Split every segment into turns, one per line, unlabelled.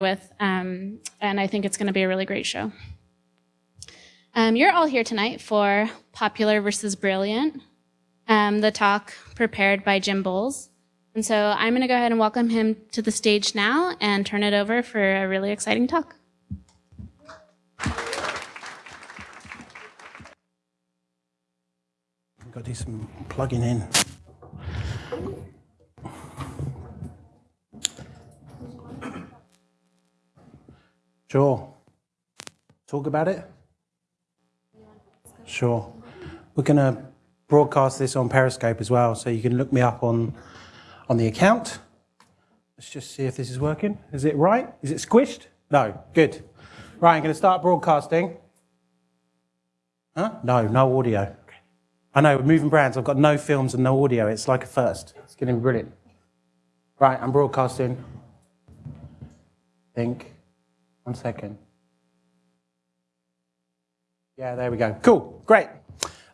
with, um, and I think it's going to be a really great show. Um, you're all here tonight for Popular versus Brilliant, um, the talk prepared by Jim Bull. And so I'm going to go ahead and welcome him to the stage now and turn it over for a really exciting talk.
I've got to do some plugging in. Sure. Talk about it? Sure. We're going to broadcast this on Periscope as well, so you can look me up on, on the account. Let's just see if this is working. Is it right? Is it squished? No. Good. Right, I'm going to start broadcasting. Huh? No, no audio. I know, we're moving brands, I've got no films and no audio. It's like a first. It's going to be brilliant. Right, I'm broadcasting. Think. One second. Yeah, there we go. Cool, great.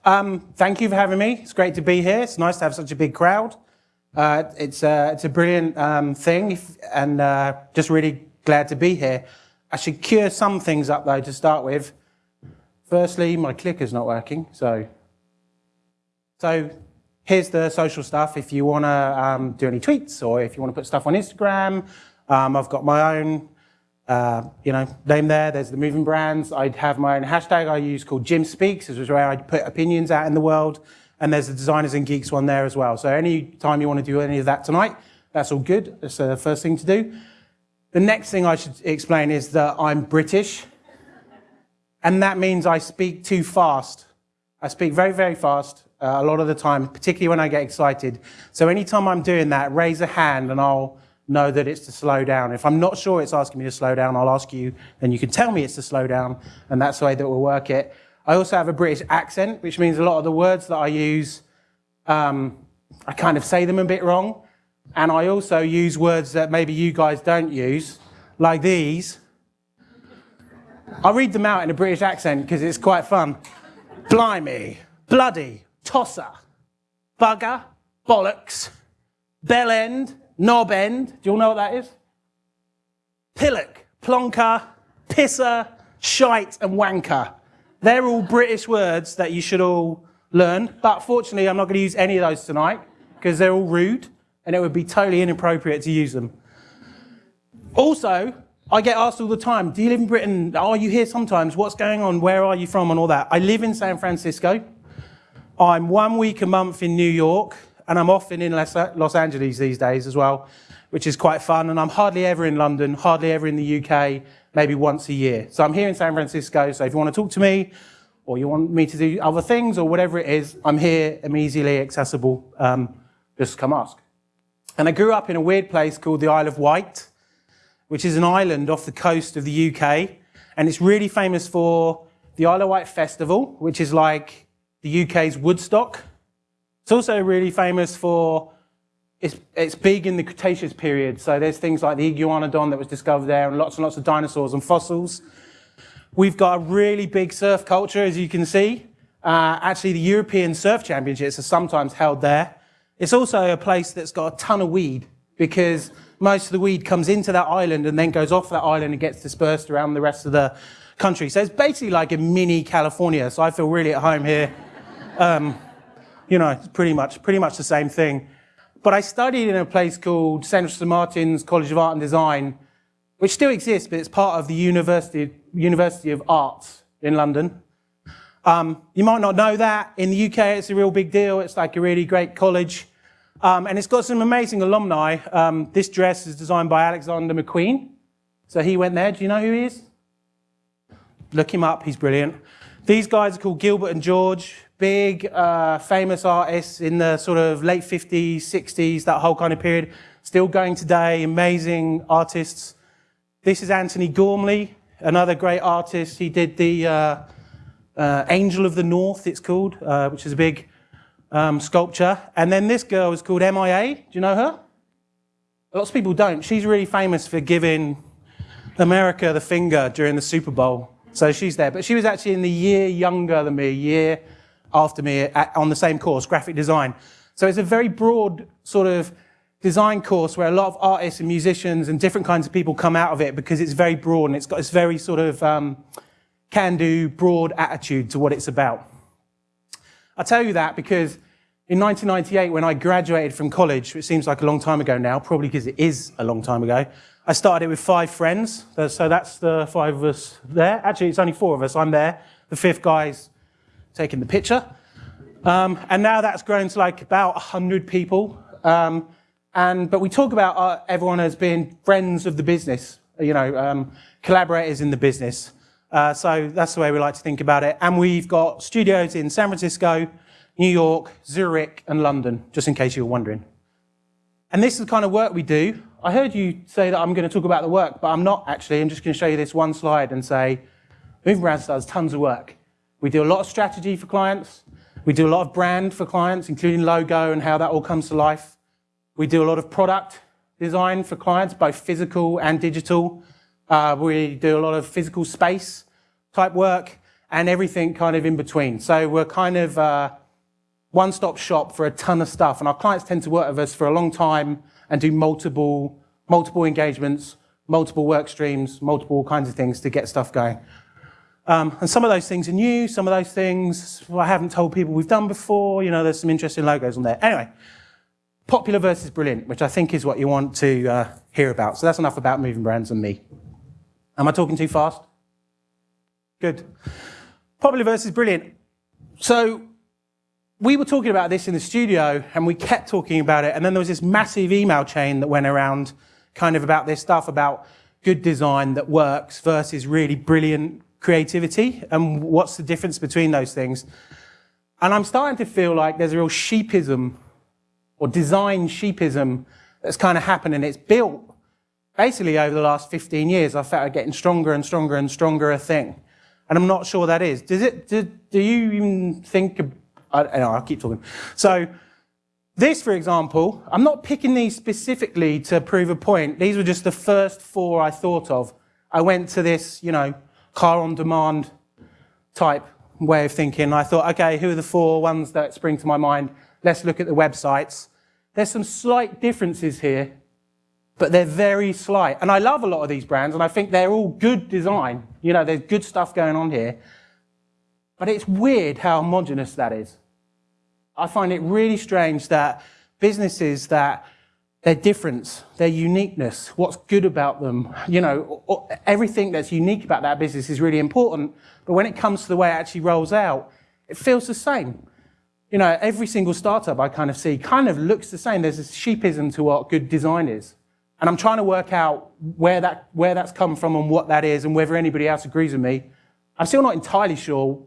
Um, thank you for having me. It's great to be here. It's nice to have such a big crowd. Uh, it's, uh, it's a brilliant um, thing, and uh, just really glad to be here. I should cure some things up, though, to start with. Firstly, my clicker's not working, so... So here's the social stuff. If you want to um, do any tweets, or if you want to put stuff on Instagram, um, I've got my own uh, you know, name there, there's the moving brands. I'd have my own hashtag I use called Jim Speaks, which is where I put opinions out in the world. And there's the Designers and Geeks one there as well. So any time you want to do any of that tonight, that's all good. That's the first thing to do. The next thing I should explain is that I'm British. And that means I speak too fast. I speak very, very fast uh, a lot of the time, particularly when I get excited. So anytime I'm doing that, raise a hand and I'll know that it's to slow down. If I'm not sure it's asking me to slow down, I'll ask you, and you can tell me it's to slow down, and that's the way that we'll work it. I also have a British accent, which means a lot of the words that I use, um, I kind of say them a bit wrong. And I also use words that maybe you guys don't use, like these. I'll read them out in a British accent because it's quite fun. Blimey, bloody, tosser, bugger, bollocks, bell end, knob end. Do you all know what that is? Pillock, plonker, pisser, shite, and wanker. They're all British words that you should all learn. But fortunately, I'm not going to use any of those tonight because they're all rude and it would be totally inappropriate to use them. Also, I get asked all the time, do you live in Britain? Are you here sometimes? What's going on? Where are you from? And all that. I live in San Francisco. I'm one week a month in New York and I'm often in Los Angeles these days as well, which is quite fun. And I'm hardly ever in London, hardly ever in the UK, maybe once a year. So I'm here in San Francisco. So if you want to talk to me, or you want me to do other things, or whatever it is, I'm here, I'm easily accessible. Um, just come ask. And I grew up in a weird place called the Isle of Wight, which is an island off the coast of the UK. And it's really famous for the Isle of Wight Festival, which is like the UK's Woodstock. It's also really famous for, it's, it's big in the Cretaceous period. So there's things like the Iguanodon that was discovered there and lots and lots of dinosaurs and fossils. We've got a really big surf culture, as you can see. Uh, actually, the European Surf Championships are sometimes held there. It's also a place that's got a ton of weed because most of the weed comes into that island and then goes off that island and gets dispersed around the rest of the country. So it's basically like a mini California. So I feel really at home here. Um, you know, it's pretty much, pretty much the same thing. But I studied in a place called Central St. Martin's College of Art and Design, which still exists, but it's part of the University, University of Arts in London. Um, you might not know that. In the UK, it's a real big deal. It's like a really great college. Um, and it's got some amazing alumni. Um, this dress is designed by Alexander McQueen. So he went there. Do you know who he is? Look him up. He's brilliant. These guys are called Gilbert and George big uh, famous artists in the sort of late 50s, 60s, that whole kind of period, still going today, amazing artists. This is Antony Gormley, another great artist. He did the uh, uh, Angel of the North, it's called, uh, which is a big um, sculpture. And then this girl is called MIA. Do you know her? Lots of people don't. She's really famous for giving America the finger during the Super Bowl. So she's there. But she was actually in the year younger than me, year after me at, on the same course, graphic design. So it's a very broad sort of design course where a lot of artists and musicians and different kinds of people come out of it because it's very broad and it's got this very sort of um, can-do, broad attitude to what it's about. I tell you that because in 1998, when I graduated from college, which seems like a long time ago now, probably because it is a long time ago, I started it with five friends. So that's the five of us there. Actually, it's only four of us. I'm there. The fifth guy's taking the picture. Um, and now that's grown to like about 100 people. Um, and, but we talk about uh, everyone as being friends of the business, you know, um, collaborators in the business. Uh, so that's the way we like to think about it. And we've got studios in San Francisco, New York, Zurich, and London, just in case you were wondering. And this is the kind of work we do. I heard you say that I'm going to talk about the work, but I'm not actually. I'm just going to show you this one slide and say, Moving does tons of work. We do a lot of strategy for clients. We do a lot of brand for clients, including logo and how that all comes to life. We do a lot of product design for clients, both physical and digital. Uh, we do a lot of physical space type work and everything kind of in between. So we're kind of uh, one-stop shop for a ton of stuff. And our clients tend to work with us for a long time and do multiple, multiple engagements, multiple work streams, multiple kinds of things to get stuff going. Um, and some of those things are new, some of those things I haven't told people we've done before. You know, there's some interesting logos on there. Anyway, Popular versus brilliant, which I think is what you want to uh, hear about. So that's enough about moving brands and me. Am I talking too fast? Good. Popular versus brilliant. So we were talking about this in the studio and we kept talking about it. And then there was this massive email chain that went around kind of about this stuff about good design that works versus really brilliant creativity and what's the difference between those things. And I'm starting to feel like there's a real sheepism or design sheepism that's kind of happened and it's built basically over the last 15 years. I felt getting stronger and stronger and stronger a thing. And I'm not sure that is. Does it, do, do you even think, I, know, I'll keep talking. So this, for example, I'm not picking these specifically to prove a point. These were just the first four I thought of. I went to this, you know, car on demand type way of thinking. I thought, okay, who are the four ones that spring to my mind? Let's look at the websites. There's some slight differences here, but they're very slight. And I love a lot of these brands, and I think they're all good design. You know, there's good stuff going on here. But it's weird how homogenous that is. I find it really strange that businesses that their difference, their uniqueness, what's good about them, you know, everything that's unique about that business is really important. But when it comes to the way it actually rolls out, it feels the same you know, every single startup I kind of see kind of looks the same. There's a sheepism to what good design is. And I'm trying to work out where, that, where that's come from and what that is and whether anybody else agrees with me. I'm still not entirely sure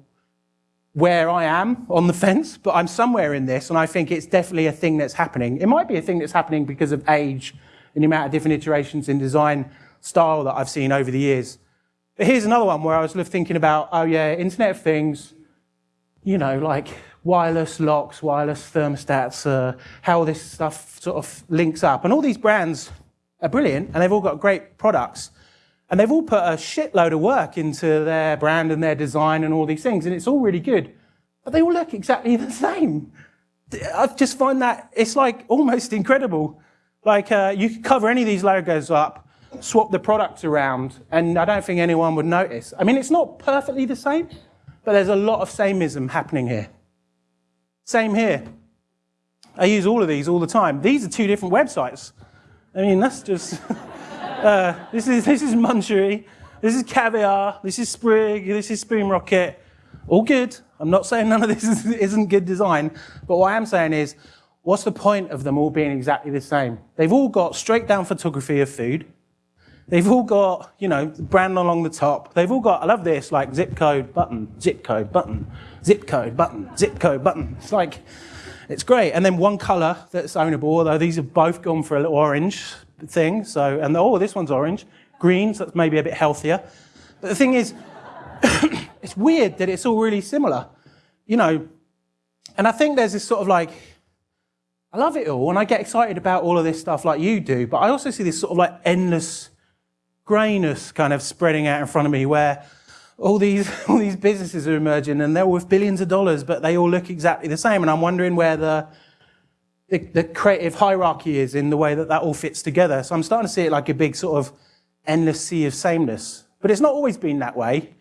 where I am on the fence, but I'm somewhere in this, and I think it's definitely a thing that's happening. It might be a thing that's happening because of age and the amount of different iterations in design style that I've seen over the years. But here's another one where I was thinking about, oh yeah, Internet of Things, you know, like wireless locks, wireless thermostats, uh, how this stuff sort of links up. And all these brands are brilliant and they've all got great products. And they've all put a shitload of work into their brand and their design and all these things. And it's all really good. But they all look exactly the same. I just find that it's like almost incredible. Like uh, you could cover any of these logos up, swap the products around, and I don't think anyone would notice. I mean, it's not perfectly the same, but there's a lot of samenism happening here. Same here. I use all of these all the time. These are two different websites. I mean, that's just. uh, this is this is Munchery, this is Caviar, this is Sprig, this is Spoon Rocket. All good. I'm not saying none of this is, isn't good design, but what I am saying is, what's the point of them all being exactly the same? They've all got straight down photography of food. They've all got, you know, brand along the top. They've all got, I love this, like zip code button, zip code button, zip code button, zip code button. It's like, it's great. And then one color that's ownable, although these have both gone for a little orange thing. So, and oh, this one's orange. Green, so that's maybe a bit healthier. But the thing is, it's weird that it's all really similar, you know. And I think there's this sort of like, I love it all and I get excited about all of this stuff like you do, but I also see this sort of like endless grayness kind of spreading out in front of me where all these, all these businesses are emerging and they're worth billions of dollars, but they all look exactly the same. And I'm wondering where the, the, the creative hierarchy is in the way that that all fits together. So I'm starting to see it like a big sort of endless sea of sameness. But it's not always been that way.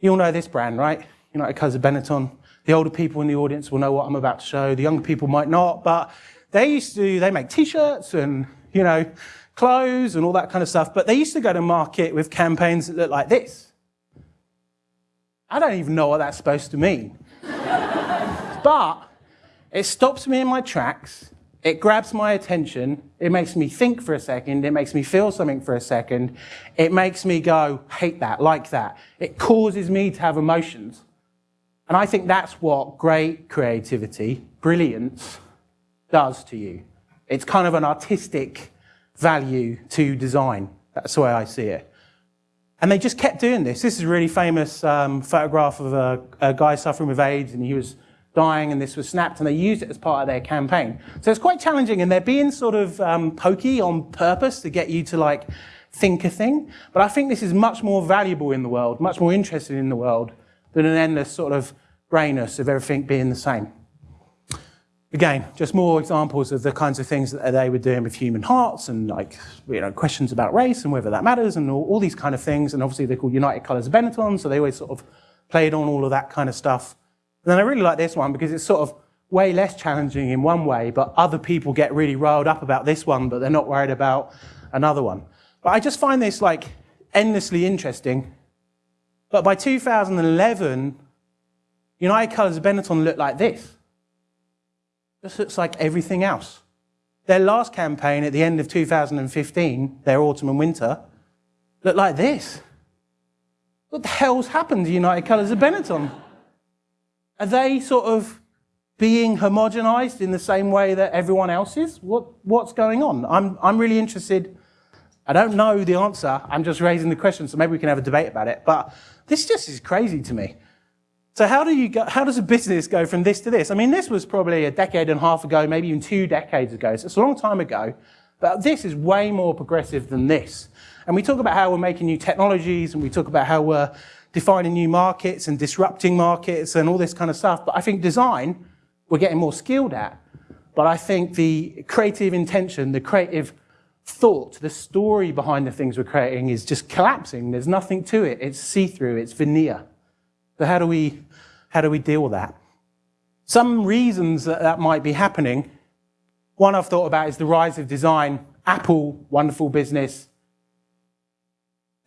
You all know this brand, right? United Colors of Benetton. The older people in the audience will know what I'm about to show. The younger people might not, but they used to, they make t-shirts and, you know, clothes and all that kind of stuff, but they used to go to market with campaigns that look like this. I don't even know what that's supposed to mean. but it stops me in my tracks, it grabs my attention, it makes me think for a second, it makes me feel something for a second, it makes me go, hate that, like that. It causes me to have emotions. And I think that's what great creativity, brilliance, does to you. It's kind of an artistic value to design. That's the way I see it. And they just kept doing this. This is a really famous um, photograph of a, a, guy suffering with AIDS, and he was dying, and this was snapped, and they used it as part of their campaign. So it's quite challenging, and they're being sort of um, pokey on purpose to get you to like think a thing. But I think this is much more valuable in the world, much more interesting in the world than an endless sort of grayness of everything being the same. Again, just more examples of the kinds of things that they were doing with human hearts and like, you know, questions about race and whether that matters and all, all these kind of things. And obviously they're called United Colors of Benetton, so they always sort of played on all of that kind of stuff. And then I really like this one because it's sort of way less challenging in one way, but other people get really riled up about this one, but they're not worried about another one. But I just find this like endlessly interesting. But by 2011, United Colors of Benetton looked like this. Just looks like everything else. Their last campaign at the end of 2015, their autumn and winter, looked like this. What the hell's happened to United Colors of Benetton? Are they sort of being homogenized in the same way that everyone else is? What, what's going on? I'm, I'm really interested. I don't know the answer. I'm just raising the question, so maybe we can have a debate about it. But this just is crazy to me. So how, do you go, how does a business go from this to this? I mean, this was probably a decade and a half ago, maybe even two decades ago. So it's a long time ago. But this is way more progressive than this. And we talk about how we're making new technologies and we talk about how we're defining new markets and disrupting markets and all this kind of stuff. But I think design, we're getting more skilled at. But I think the creative intention, the creative thought, the story behind the things we're creating is just collapsing. There's nothing to it. It's see-through, it's veneer. So how do we how do we deal with that? Some reasons that that might be happening, one I've thought about is the rise of design. Apple, wonderful business,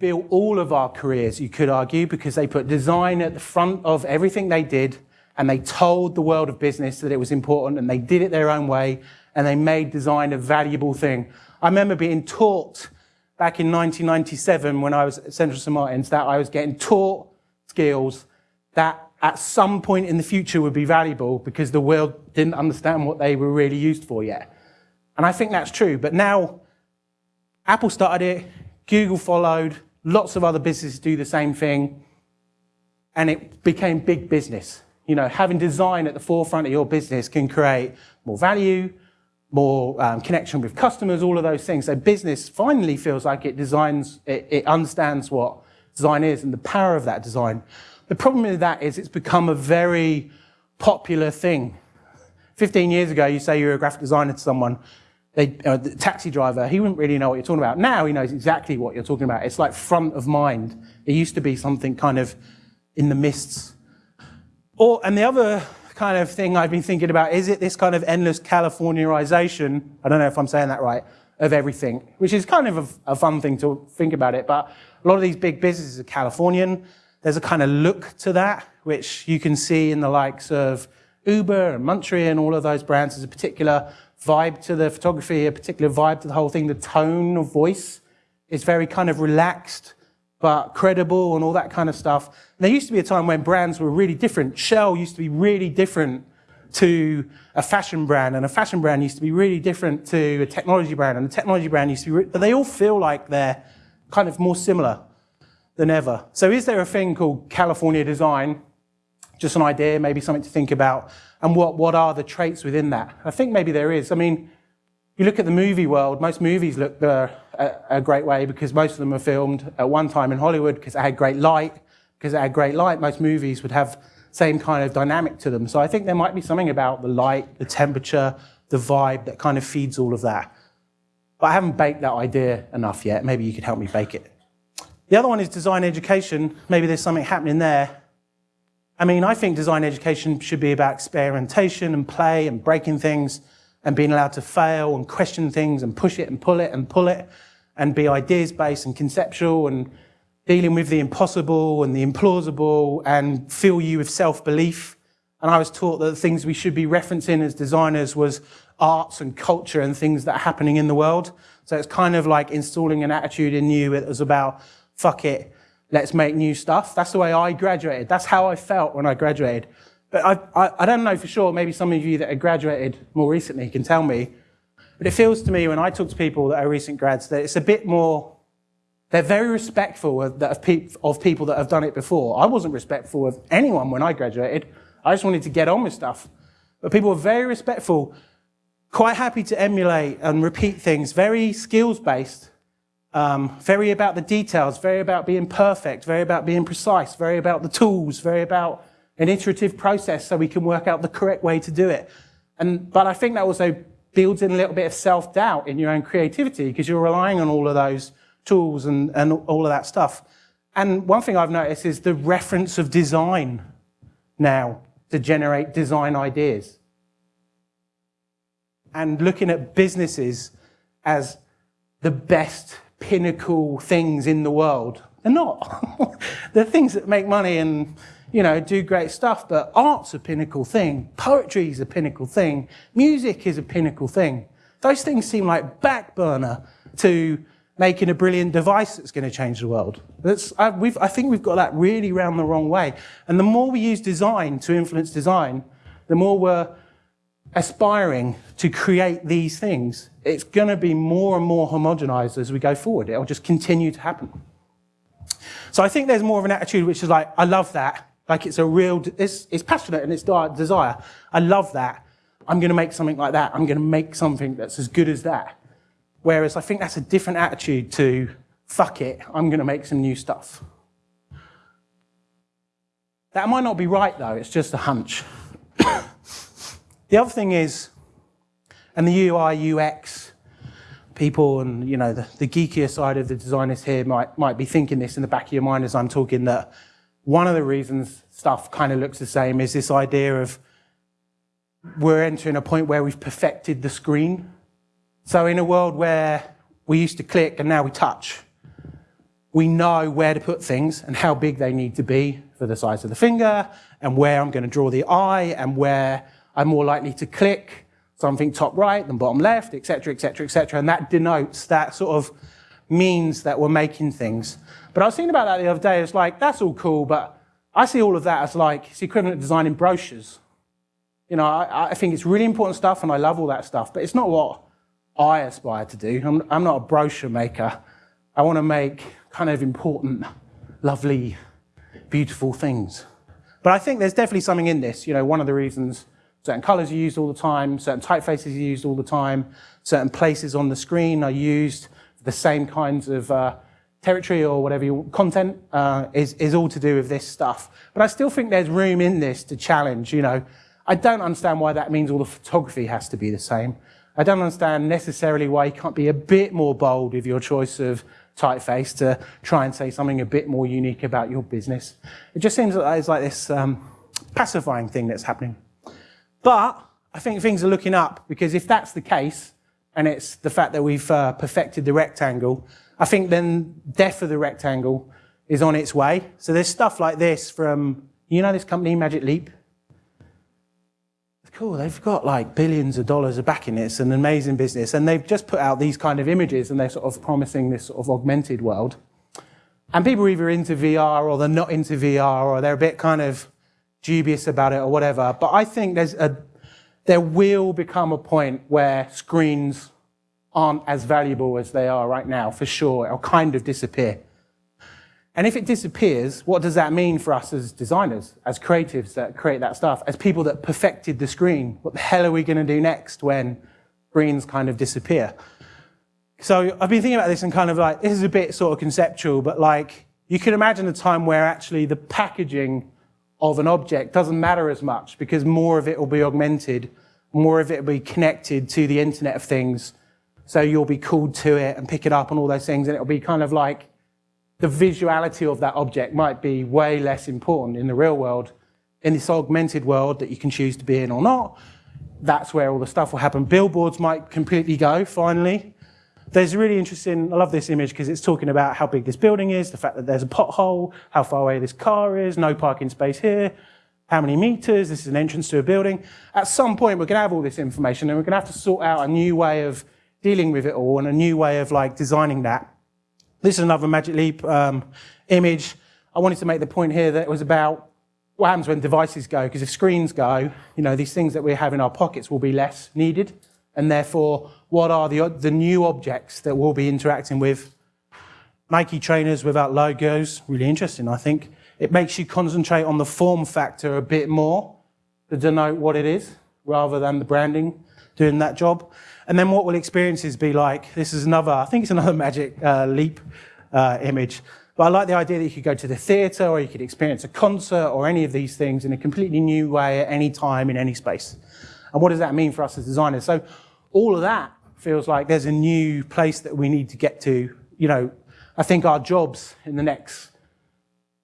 built all of our careers, you could argue, because they put design at the front of everything they did and they told the world of business that it was important and they did it their own way and they made design a valuable thing. I remember being taught back in 1997 when I was at Central St. Martin's that I was getting taught skills that at some point in the future would be valuable because the world didn't understand what they were really used for yet. And I think that's true. But now Apple started it, Google followed, lots of other businesses do the same thing, and it became big business. You know, having design at the forefront of your business can create more value, more um, connection with customers, all of those things. So business finally feels like it designs, it, it understands what design is and the power of that design. The problem with that is it's become a very popular thing. 15 years ago, you say you're a graphic designer to someone, they, uh, the taxi driver, he wouldn't really know what you're talking about. Now he knows exactly what you're talking about. It's like front of mind. It used to be something kind of in the mists. Or, and the other kind of thing I've been thinking about, is it this kind of endless Californiaization, I don't know if I'm saying that right, of everything, which is kind of a, a fun thing to think about it, but a lot of these big businesses are Californian, there's a kind of look to that, which you can see in the likes of Uber and Munchery and all of those brands. There's a particular vibe to the photography, a particular vibe to the whole thing. The tone of voice is very kind of relaxed, but credible and all that kind of stuff. And there used to be a time when brands were really different. Shell used to be really different to a fashion brand, and a fashion brand used to be really different to a technology brand, and a technology brand used to be, but they all feel like they're kind of more similar than ever. So is there a thing called California design? Just an idea, maybe something to think about. And what, what are the traits within that? I think maybe there is. I mean, you look at the movie world, most movies look uh, a, a great way because most of them are filmed at one time in Hollywood because it had great light. Because it had great light, most movies would have same kind of dynamic to them. So I think there might be something about the light, the temperature, the vibe that kind of feeds all of that. But I haven't baked that idea enough yet. Maybe you could help me bake it. The other one is design education. Maybe there's something happening there. I mean, I think design education should be about experimentation and play and breaking things and being allowed to fail and question things and push it and pull it and pull it and be ideas based and conceptual and dealing with the impossible and the implausible and fill you with self belief. And I was taught that the things we should be referencing as designers was arts and culture and things that are happening in the world. So it's kind of like installing an attitude in you that was about, fuck it, let's make new stuff. That's the way I graduated. That's how I felt when I graduated. But I, I, I don't know for sure, maybe some of you that have graduated more recently can tell me. But it feels to me when I talk to people that are recent grads that it's a bit more, they're very respectful of, of, of people that have done it before. I wasn't respectful of anyone when I graduated. I just wanted to get on with stuff. But people are very respectful, quite happy to emulate and repeat things, very skills based, um, very about the details, very about being perfect, very about being precise, very about the tools, very about an iterative process so we can work out the correct way to do it. And, but I think that also builds in a little bit of self doubt in your own creativity because you're relying on all of those tools and, and all of that stuff. And one thing I've noticed is the reference of design now to generate design ideas. And looking at businesses as the best pinnacle things in the world. They're not. They're things that make money and you know, do great stuff, but art's a pinnacle thing, poetry is a pinnacle thing, music is a pinnacle thing. Those things seem like back burner to making a brilliant device that's going to change the world. I, I think we've got that really round the wrong way. And the more we use design to influence design, the more we're aspiring to create these things. It's going to be more and more homogenized as we go forward. It'll just continue to happen. So I think there's more of an attitude which is like, I love that. Like it's a real, it's, it's passionate and it's desire. I love that. I'm going to make something like that. I'm going to make something that's as good as that. Whereas I think that's a different attitude to, fuck it, I'm going to make some new stuff. That might not be right though, it's just a hunch. the other thing is, and the UI, UX people and you know the, the geekier side of the designers here might, might be thinking this in the back of your mind as I'm talking that one of the reasons stuff kind of looks the same is this idea of we're entering a point where we've perfected the screen. So in a world where we used to click and now we touch, we know where to put things and how big they need to be for the size of the finger and where I'm going to draw the eye and where I'm more likely to click something top right than bottom left, etc., etc., etc. And that denotes, that sort of means that we're making things. But I was thinking about that the other day. It's like, that's all cool, but I see all of that as like, it's equivalent to designing brochures. You know, I, I think it's really important stuff and I love all that stuff, but it's not what I aspire to do. I'm, I'm not a brochure maker. I want to make kind of important, lovely, beautiful things. But I think there's definitely something in this. You know, one of the reasons certain colors are used all the time, certain typefaces are used all the time, certain places on the screen are used for the same kinds of uh, territory or whatever you content uh, is, is all to do with this stuff. But I still think there's room in this to challenge, you know. I don't understand why that means all the photography has to be the same. I don't understand necessarily why you can't be a bit more bold with your choice of typeface to try and say something a bit more unique about your business. It just seems like it's like this um, pacifying thing that's happening. But I think things are looking up because if that's the case, and it's the fact that we've uh, perfected the rectangle, I think then death of the rectangle is on its way. So there's stuff like this from, you know this company, Magic Leap? Cool, they've got like billions of dollars of backing it. It's an amazing business. And they've just put out these kind of images and they're sort of promising this sort of augmented world. And people are either into VR or they're not into VR or they're a bit kind of dubious about it or whatever. But I think there's a, there will become a point where screens aren't as valuable as they are right now, for sure. It'll kind of disappear. And if it disappears, what does that mean for us as designers, as creatives that create that stuff, as people that perfected the screen? What the hell are we going to do next when screens kind of disappear? So I've been thinking about this and kind of like, this is a bit sort of conceptual, but like, you can imagine a time where actually the packaging of an object doesn't matter as much because more of it will be augmented more of it will be connected to the Internet of Things. So you'll be called to it and pick it up and all those things, and it'll be kind of like the visuality of that object might be way less important in the real world. In this augmented world that you can choose to be in or not, that's where all the stuff will happen. Billboards might completely go, finally. There's a really interesting, I love this image because it's talking about how big this building is, the fact that there's a pothole, how far away this car is, no parking space here, how many meters, this is an entrance to a building. At some point, we're going to have all this information and we're going to have to sort out a new way of dealing with it all and a new way of like designing that. This is another Magic Leap um, image. I wanted to make the point here that it was about what happens when devices go, because if screens go, you know, these things that we have in our pockets will be less needed, and therefore, what are the, the new objects that we'll be interacting with? Nike trainers without logos, really interesting, I think. It makes you concentrate on the form factor a bit more to denote what it is, rather than the branding doing that job. And then what will experiences be like? This is another, I think it's another Magic uh, Leap uh, image. But I like the idea that you could go to the theatre or you could experience a concert or any of these things in a completely new way at any time in any space. And what does that mean for us as designers? So all of that feels like there's a new place that we need to get to. You know, I think our jobs in the next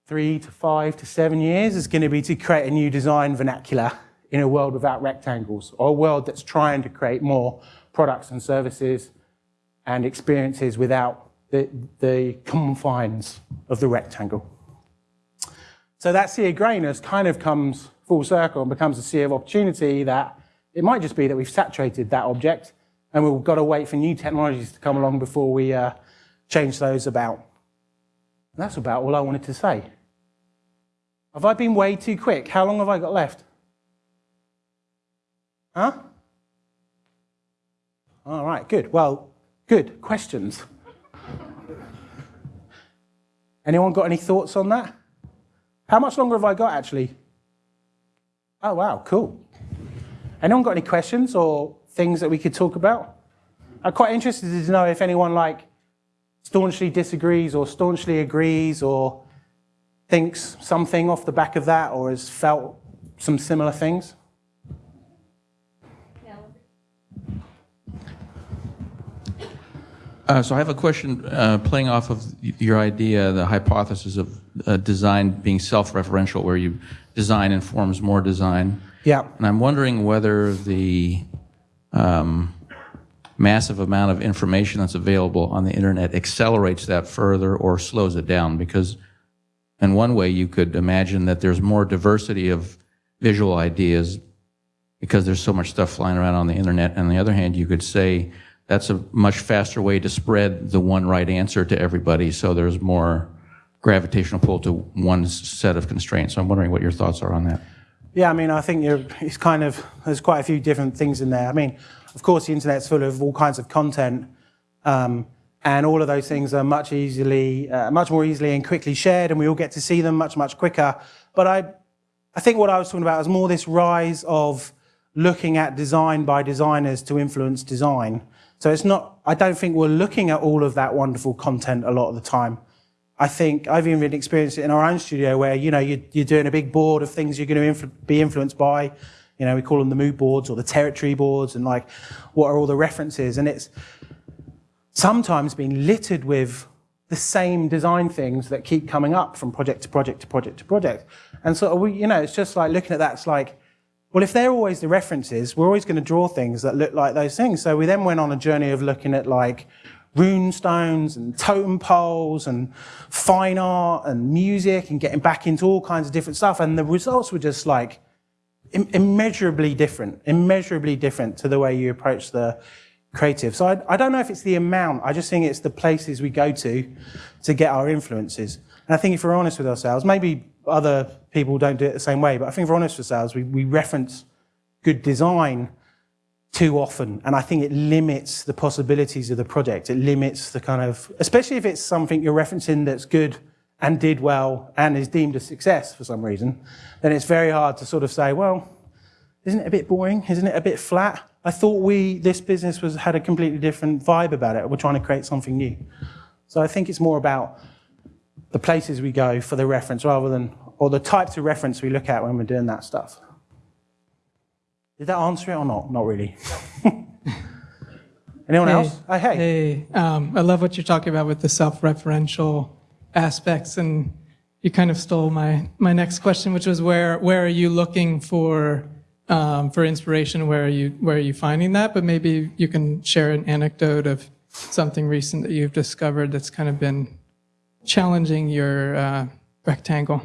three to five to seven years is going to be to create a new design vernacular in a world without rectangles or a world that's trying to create more products and services and experiences without the, the confines of the rectangle. So that sea of greyness kind of comes full circle and becomes a sea of opportunity that it might just be that we've saturated that object and we've got to wait for new technologies to come along before we uh, change those about. And that's about all I wanted to say. Have I been way too quick? How long have I got left? Huh? All right, good. Well, good. Questions? Anyone got any thoughts on that? How much longer have I got actually? Oh, wow, cool. Anyone got any questions or things that we could talk about? I'm quite interested to know if anyone like staunchly disagrees or staunchly agrees or thinks something off the back of that or has felt some similar things.
Uh, so I have a question uh, playing off of your idea, the hypothesis of uh, design being self-referential, where you design informs more design.
Yeah.
And I'm wondering whether the um, massive amount of information that's available on the internet accelerates that further or slows it down. Because in one way, you could imagine that there's more diversity of visual ideas because there's so much stuff flying around on the internet. And on the other hand, you could say that's a much faster way to spread the one right answer to everybody so there's more gravitational pull to one set of constraints. So I'm wondering what your thoughts are on that.
Yeah, I mean, I think it's kind of, there's quite a few different things in there. I mean, of course, the internet's full of all kinds of content, um, and all of those things are much easily, uh, much more easily and quickly shared, and we all get to see them much, much quicker. But I, I think what I was talking about is more this rise of looking at design by designers to influence design. So it's not, I don't think we're looking at all of that wonderful content a lot of the time. I think I've even experienced it in our own studio where, you know, you're, you're doing a big board of things you're going to influ be influenced by. You know, we call them the mood boards or the territory boards and like, what are all the references? And it's sometimes been littered with the same design things that keep coming up from project to project to project to project. And so we, you know, it's just like looking at that, it's like, well, if they're always the references, we're always going to draw things that look like those things. So we then went on a journey of looking at like rune stones and totem poles and fine art and music and getting back into all kinds of different stuff. And the results were just like immeasurably different, immeasurably different to the way you approach the creative. So I, I don't know if it's the amount, I just think it's the places we go to to get our influences. And I think if we're honest with ourselves, maybe other people don't do it the same way, but I think if we're honest with ourselves, we, we reference good design too often. And I think it limits the possibilities of the project. It limits the kind of, especially if it's something you're referencing that's good and did well and is deemed a success for some reason, then it's very hard to sort of say, well, isn't it a bit boring? Isn't it a bit flat? I thought we, this business was, had a completely different vibe about it. We're trying to create something new. So I think it's more about the places we go for the reference rather than, or the types of reference we look at when we're doing that stuff. Did that answer it or not? Not really. Anyone
Hey.
else? Oh, hey.
Hey, um, I love what you're talking about with the self-referential aspects, and you kind of stole my my next question, which was where where are you looking for um, for inspiration? Where are you where are you finding that? But maybe you can share an anecdote of something recent that you've discovered that's kind of been challenging your uh, rectangle.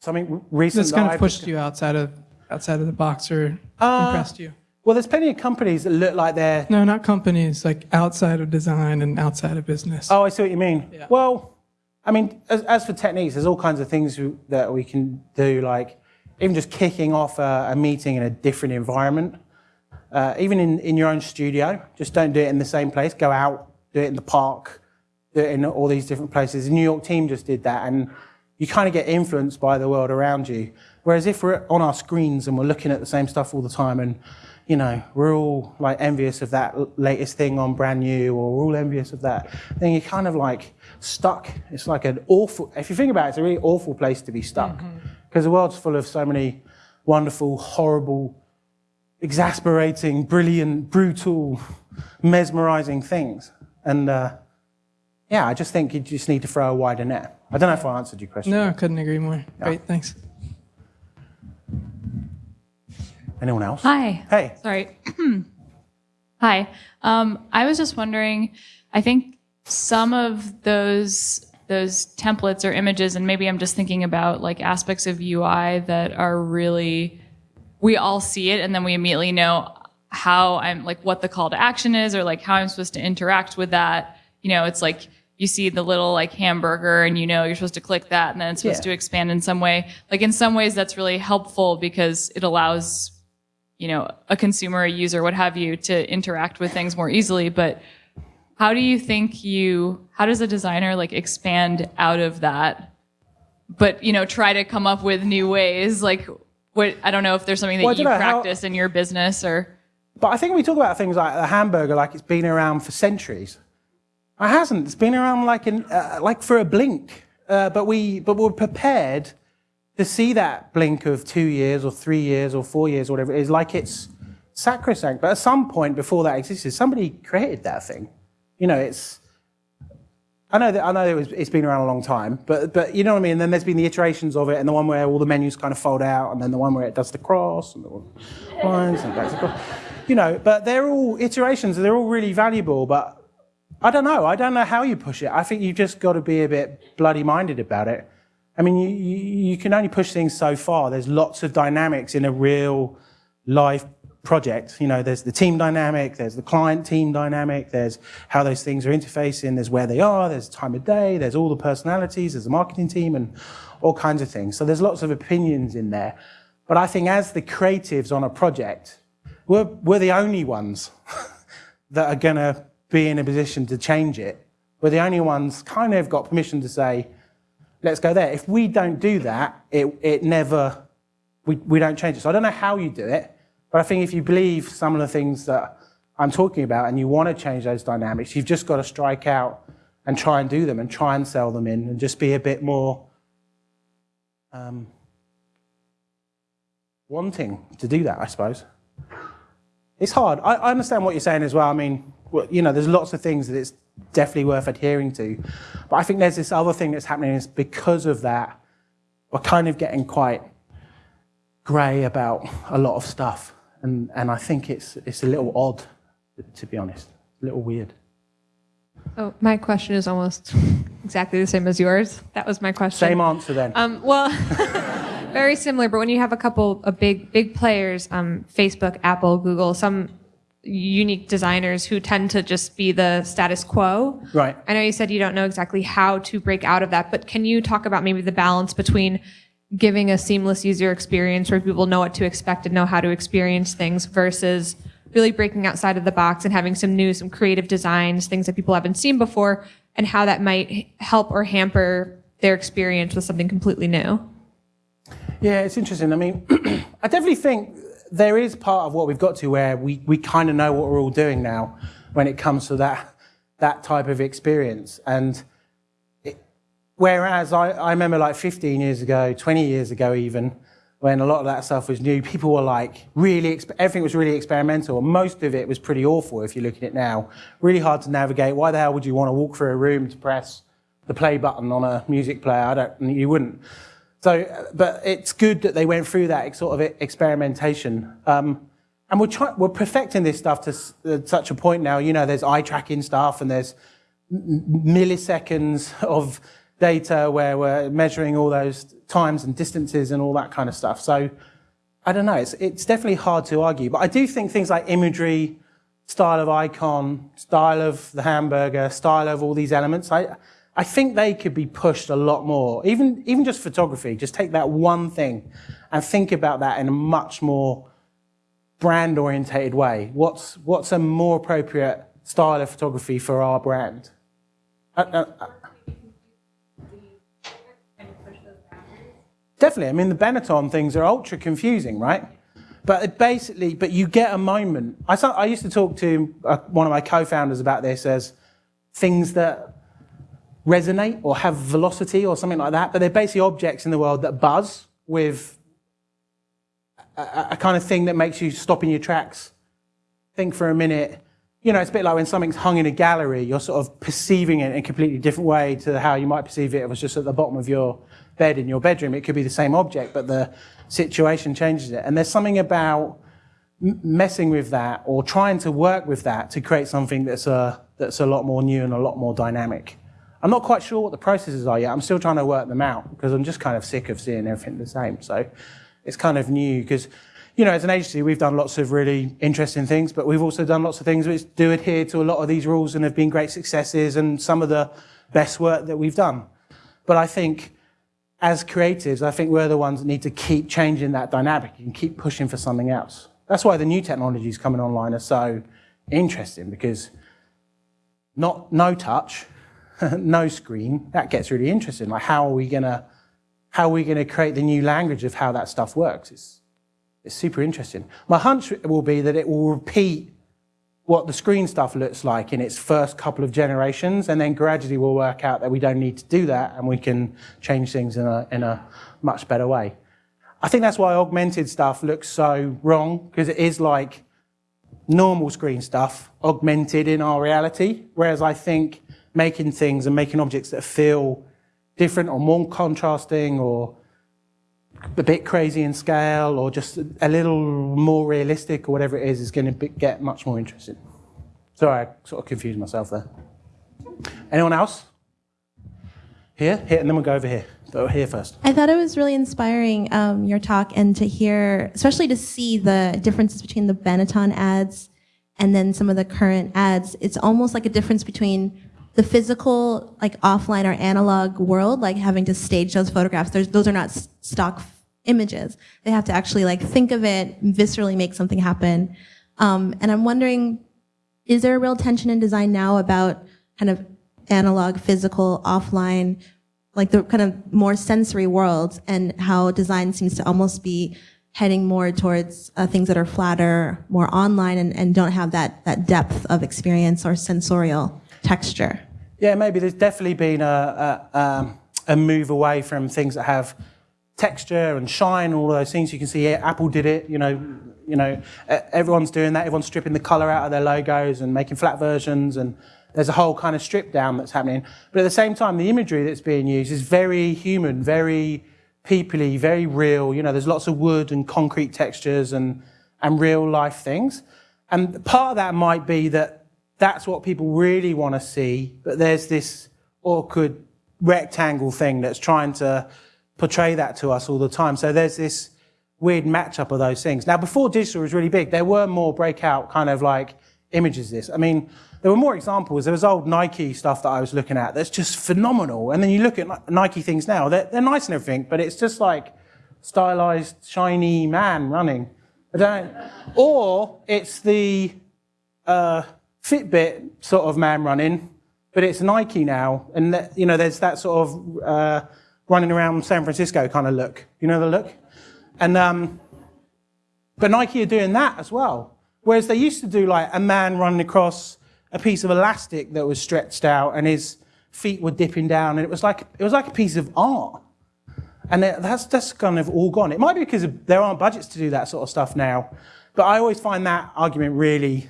Something recent
That's
that
kind of pushed you outside of outside of the box or
Uh,
impressed you.
Well, there's plenty of companies that look like they're.
No, not companies, like outside of design and outside of business.
Oh, I see what you mean.
Yeah.
Well, I mean, as, as for techniques, there's all kinds of things that we can do, like even just kicking off a, a meeting in a different environment. Uh, even in, in your own studio, just don't do it in the same place. Go out, do it in the park, do it in all these different places. The New York team just did that, and you kind of get influenced by the world around you. Whereas if we're on our screens and we're looking at the same stuff all the time, and you know we're all like envious of that latest thing on brand new, or we're all envious of that, then you're kind of like stuck. It's like an awful. If you think about it, it's a really awful place to be stuck because the world's full of so many wonderful, horrible exasperating, brilliant, brutal, mesmerizing things. And uh, yeah, I just think you just need to throw a wider net. I don't know if I answered your question.
No, I couldn't agree more. Great, thanks.
Anyone else?
Hi.
Hey.
Sorry. Hi. Um, I was just wondering. I think some of those those templates or images, and maybe I'm just thinking about like aspects of UI that are really we all see it, and then we immediately know how I'm like what the call to action is, or like how I'm supposed to interact with that. You know, it's like you see the little like hamburger and you know you're supposed to click that and then it's supposed
Yeah.
to expand in some way. Like in some ways that's really helpful because it allows you know, a consumer, a user, what have you, to interact with things more easily. But how do you think you, how does a designer like expand out of that? But, you know, try to come up with new ways. Like, what, I don't know if there's something that
Well,
you
don't how-
practice in your business or.
But I think we talk about things like the hamburger like it's been around for centuries. It hasn't. It's been around like, in, uh, like for a blink. Uh, but, we, but we're prepared to see that blink of two years or three years or four years or whatever it is like it's sacrosanct. But at some point before that existed, somebody created that thing. You know, it's. I know that I know it was, it's been around a long time, but but you know what I mean. And then there's been the iterations of it, and the one where all the menus kind of fold out, and then the one where it does the cross, and the lines and back to cross. You know, but they're all iterations. They're all really valuable, but I don't know. I don't know how you push it. I think you've just got to be a bit bloody minded about it. I mean, you, you, can only push things so far. There's lots of dynamics in a real live project. You know, there's the team dynamic, there's the client team dynamic, there's how those things are interfacing, there's where they are, there's time of day, there's all the personalities, there's the marketing team, and all kinds of things. So there's lots of opinions in there. But I think as the creatives on a project, we're, we're the only ones that are going to be in a position to change it. We're the only ones kind of got permission to say, let's go there. If we don't do that, it, it never, we, we don't change it. So I don't know how you do it, but I think if you believe some of the things that I'm talking about and you want to change those dynamics, you've just got to strike out and try and do them and try and sell them in and just be a bit more um, wanting to do that, I suppose. It's hard. I, I understand what you're saying as well. I mean, well, you know, there's lots of things that it's definitely worth adhering to. But I think there's this other thing that's happening is because of that, we're kind of getting quite grey about a lot of stuff. And, and I think it's, it's a little odd, to be honest, a little weird.
Oh, my question is almost exactly the same as yours. That was my question.
Same answer then.
Um, well, very similar, but when you have a couple of big big players, um, Facebook, Apple, Google, some unique designers who tend to just be the status quo.
Right.
I know you said you don't know exactly how to break out of that, but can you talk about maybe the balance between giving a seamless user experience where people know what to expect and know how to experience things versus really breaking outside of the box and having some new, some creative designs, things that people haven't seen before, and how that might help or hamper their experience with something completely new?
Yeah, it's interesting. I mean, I definitely think there is part of what we've got to where we, we kind of know what we're all doing now when it comes to that, that type of experience. And it, whereas I, I remember like 15 years ago, 20 years ago even, when a lot of that stuff was new, people were like really, everything was really experimental. Most of it was pretty awful if you're looking at it now. Really hard to navigate. Why the hell would you want to walk through a room to press the play button on a music player? I don't, you wouldn't. So, but it's good that they went through that sort of experimentation. Um, and we're, try- we're perfecting this stuff to uh, such a point now. You know, there's eye tracking stuff and there's milliseconds of data where we're measuring all those times and distances and all that kind of stuff. So I don't know, it's, it's definitely hard to argue. But I do think things like imagery, style of icon, style of the hamburger, style of all these elements, I, I think they could be pushed a lot more. Even, even just photography, just take that one thing and think about that in a much more brand orientated way. What's, what's a more appropriate style of photography for our brand? Uh, uh, uh, Definitely. I mean, the Benetton things are ultra confusing, right? But basically, but you get a moment. I, I used to talk to uh, one of my co-founders about this as things that resonate or have velocity or something like that. But they're basically objects in the world that buzz with a, a kind of thing that makes you stop in your tracks, think for a minute. You know, it's a bit like when something's hung in a gallery, you're sort of perceiving it in a completely different way to how you might perceive it if it was just at the bottom of your bed in your bedroom. It could be the same object, but the situation changes it. And there's something about messing with that or trying to work with that to create something that's a, that's a lot more new and a lot more dynamic. I'm not quite sure what the processes are yet. I'm still trying to work them out because I'm just kind of sick of seeing everything the same. So it's kind of new because, you know, as an agency, we've done lots of really interesting things, but we've also done lots of things which do adhere to a lot of these rules and have been great successes and some of the best work that we've done. But I think as creatives, I think we're the ones that need to keep changing that dynamic and keep pushing for something else. That's why the new technologies coming online are so interesting because not no touch, no screen, that gets really interesting. Like how are we gonna how are we gonna create the new language of how that stuff works? It's it's super interesting. My hunch will be that it will repeat what the screen stuff looks like in its first couple of generations, and then gradually we'll work out that we don't need to do that and we can change things in a, in a much better way. I think that's why augmented stuff looks so wrong, because it is like normal screen stuff augmented in our reality, whereas I think making things and making objects that feel different or more contrasting or a bit crazy in scale or just a little more realistic or whatever it is is going to get much more interesting. Sorry, I sort of confused myself there. Anyone else? Here? Here, and then we'll go over here. But here first.
I thought it was really inspiring, um, your talk, and to hear, especially to see the differences between the Benetton ads and then some of the current ads. It's almost like a difference between the physical, like offline or analog world, like having to stage those photographs. Those are not stock images. They have to actually like think of it, viscerally make something happen. Um, and I'm wondering, is there a real tension in design now about kind of analog, physical, offline, like the kind of more sensory worlds and how design seems to almost be heading more towards uh, things that are flatter, more online and, and don't have that, that depth of experience or sensorial texture.
Yeah, maybe there's definitely been a, a, um, a move away from things that have texture and shine, all those things. You can see here, Apple did it. You know, you know, everyone's doing that. Everyone's stripping the color out of their logos and making flat versions, and there's a whole kind of strip down that's happening. But at the same time, the imagery that's being used is very human, very peoply, very real. You know, there's lots of wood and concrete textures and and real life things. And part of that might be that that's what people really want to see, but there's this awkward rectangle thing that's trying to portray that to us all the time. So there's this weird matchup of those things. Now, before digital was really big, there were more breakout kind of like images. This, I mean, there were more examples. There was old Nike stuff that I was looking at that's just phenomenal. And then you look at Nike things now; they're, they're nice and everything, but it's just like stylized, shiny man running. I don't. Or it's the uh, Fitbit sort of man running, but it's Nike now, and that, you know, there's that sort of uh, running around San Francisco kind of look. You know the look, and um, but Nike are doing that as well. Whereas they used to do like a man running across a piece of elastic that was stretched out, and his feet were dipping down, and it was like it was like a piece of art. And that- that's that's kind of all gone. It might be because there aren't budgets to do that sort of stuff now, but I always find that argument really